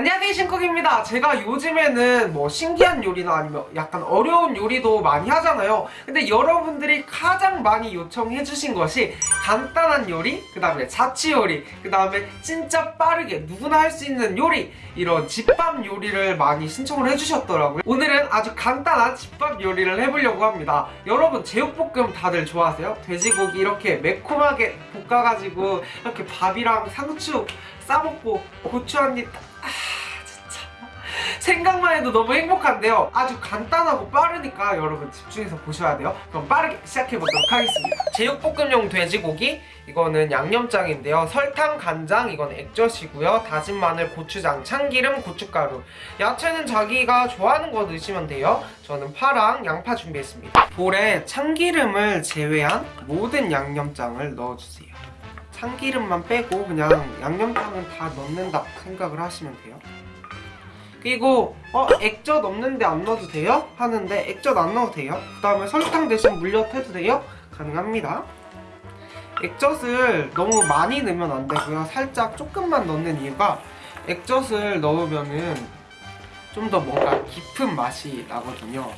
안녕하세요 신쿡입니다. 제가 요즘에는 뭐 신기한 요리나 아니면 약간 어려운 요리도 많이 하잖아요. 근데 여러분들이 가장 많이 요청해 주신 것이 간단한 요리 그 다음에 자취 요리 그 다음에 진짜 빠르게 누구나 할 수 있는 요리 이런 집밥 요리를 많이 신청을 해주셨더라고요. 오늘은 아주 간단한 집밥 요리를 해보려고 합니다. 여러분 제육볶음 다들 좋아하세요? 돼지고기 이렇게 매콤하게 볶아가지고 이렇게 밥이랑 상추 싸먹고 고추 한입 아 생각만 해도 너무 행복한데요. 아주 간단하고 빠르니까 여러분 집중해서 보셔야 돼요. 그럼 빠르게 시작해보도록 하겠습니다. 제육볶음용 돼지고기 이거는 양념장인데요. 설탕, 간장, 이건 액젓이고요. 다진 마늘, 고추장, 참기름, 고춧가루. 야채는 자기가 좋아하는 거 넣으시면 돼요. 저는 파랑 양파 준비했습니다. 볼에 참기름을 제외한 모든 양념장을 넣어주세요. 참기름만 빼고 그냥 양념장은 다 넣는다 생각을 하시면 돼요 그리고 어 액젓 없는데 안 넣어도 돼요? 하는데 액젓 안 넣어도 돼요 그 다음에 설탕 대신 물엿 해도 돼요? 가능합니다 액젓을 너무 많이 넣으면 안 되고요 살짝 조금만 넣는 이유가 액젓을 넣으면은 좀 더 뭔가 깊은 맛이 나거든요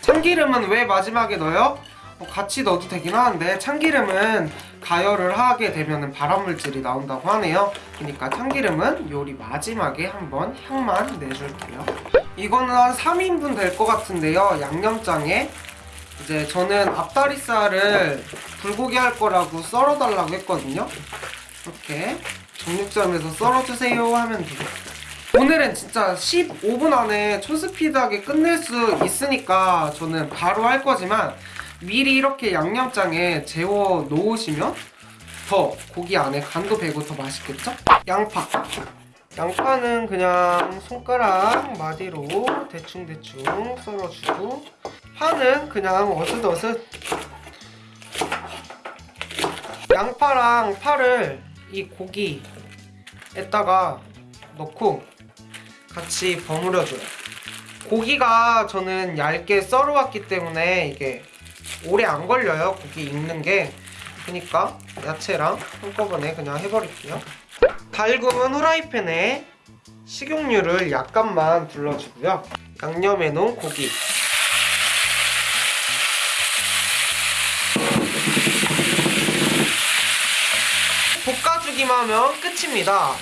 참기름은 왜 마지막에 넣어요? 어, 같이 넣어도 되긴 하는데 참기름은 가열을 하게 되면 발암물질이 나온다고 하네요. 그러니까 참기름은 요리 마지막에 한번 향만 내줄게요. 이거는 한 3인분 될 것 같은데요. 양념장에 이제 저는 앞다리살을 불고기 할 거라고 썰어달라고 했거든요. 이렇게 정육점에서 썰어주세요 하면 되겠어요. 오늘은 진짜 15분 안에 초스피드하게 끝낼 수 있으니까 저는 바로 할 거지만 미리 이렇게 양념장에 재워 놓으시면 더 고기 안에 간도 배고 더 맛있겠죠? 양파. 양파는 그냥 손가락 마디로 대충대충 썰어주고 파는 그냥 어슷어슷. 양파랑 파를 이 고기에다가 넣고 같이 버무려줘요. 고기가 저는 얇게 썰어왔기 때문에 이게 오래 안 걸려요 고기 익는 게. 그러니까 야채랑 한꺼번에 그냥 해버릴게요. 달구은 후라이팬에 식용유를 약간만 둘러주고요. 양념해 놓은 고기. 볶아주기만 하면 끝입니다.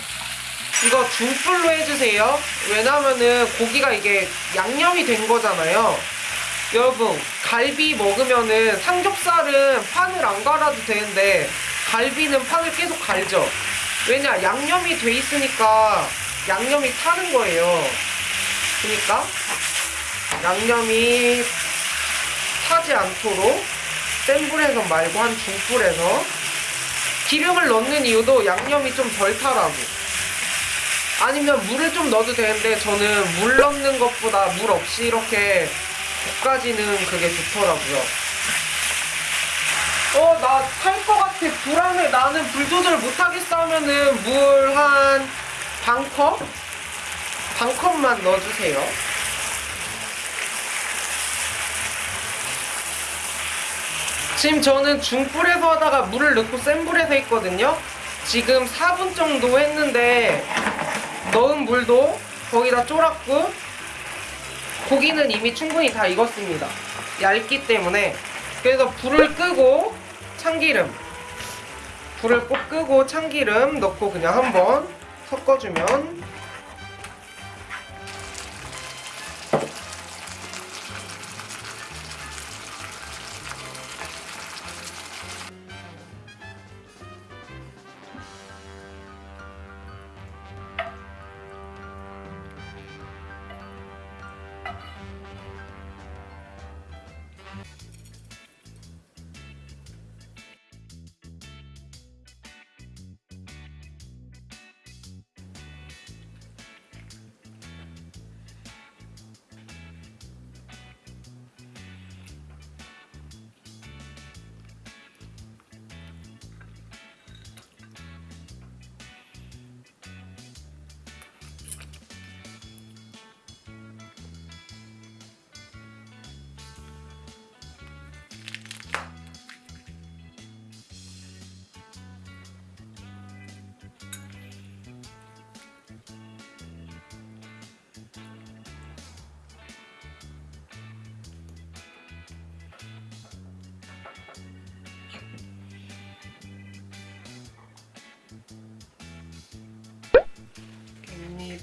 이거 중불로 해주세요. 왜냐면은 고기가 이게 양념이 된 거잖아요 여러분 갈비 먹으면은 삼겹살은 판을 안 갈아도 되는데 갈비는 판을 계속 갈죠. 왜냐 양념이 돼 있으니까 양념이 타는 거예요. 그러니까 양념이 타지 않도록 센 불에서 말고 한 중불에서 기름을 넣는 이유도 양념이 좀 덜 타라고. 아니면 물을 좀 넣어도 되는데 저는 물 넣는 것보다 물 없이 이렇게 볶아지는 그게 좋더라고요. 어, 나 탈 것 같아. 불안해. 나는 불 조절 못하겠어 하면은 물 한 반컵? 반컵만 넣어주세요. 지금 저는 중불에서 하다가 물을 넣고 센 불에서 했거든요. 지금 4분 정도 했는데 넣은 물도 거기다 쫄았고 고기는 이미 충분히 다 익었습니다. 얇기 때문에 그래서 불을 끄고 참기름 불을 꼭 끄고 참기름 넣고 그냥 한번 섞어주면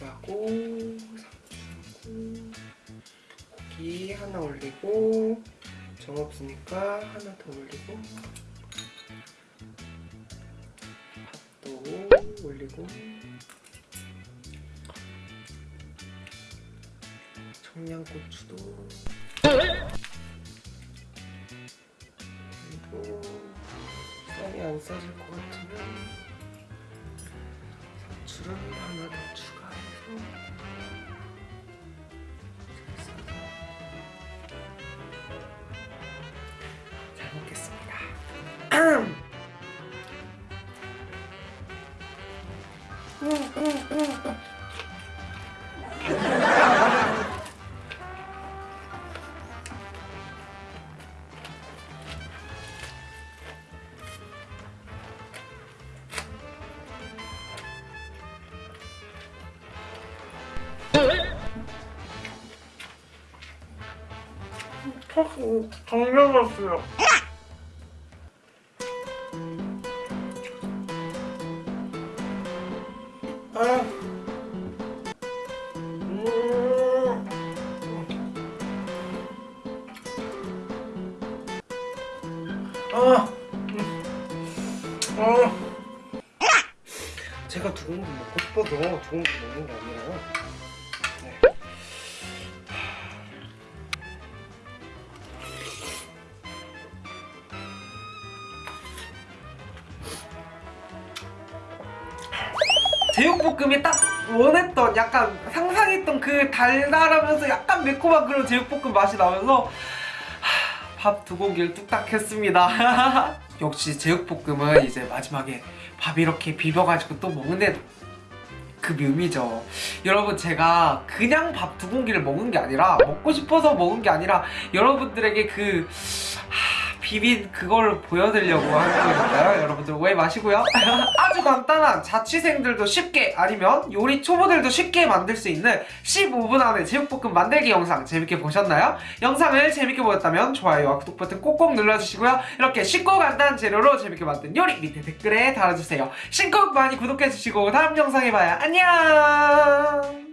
고기하고 상추하고 고기 하나 올리고 정 없으니까 하나 더 올리고 밥도 올리고. 청양고추도 그리고. 쌀이 안 싸질 것 같으면 상추를 하나 더 추가해서 잘 싸서 잘 먹겠습니다. 정말 맛있어요. 아. 음. 아. 음. 아. 제가 두근 먹고 싶어서 두근 먹는 게 아니라 제육볶음이 딱 원했던 약간 상상했던 그 달달하면서 약간 매콤한 그런 제육볶음 맛이 나면서 밥두 공기를 뚝딱 했습니다. 역시 제육볶음은 이제 마지막에 밥 이렇게 비벼가지고 또 먹는데 그 묘미죠. 여러분 제가 그냥 밥 두 공기를 먹은 게 아니라 먹고 싶어서 먹은 게 아니라 여러분들에게 그 하, 비빈 그걸 보여드리려고 하는 거니까요. 여러분들 오해 마시고요. 아주 간단한 자취생들도 쉽게 아니면 요리 초보들도 쉽게 만들 수 있는 15분 안에 제육볶음 만들기 영상 재밌게 보셨나요? 영상을 재밌게 보셨다면 좋아요와 구독 버튼 꼭꼭 눌러주시고요. 이렇게 쉽고 간단한 재료로 재밌게 만든 요리 밑에 댓글에 달아주세요. 신곡 많이 구독해주시고 다음 영상에 봐요. 안녕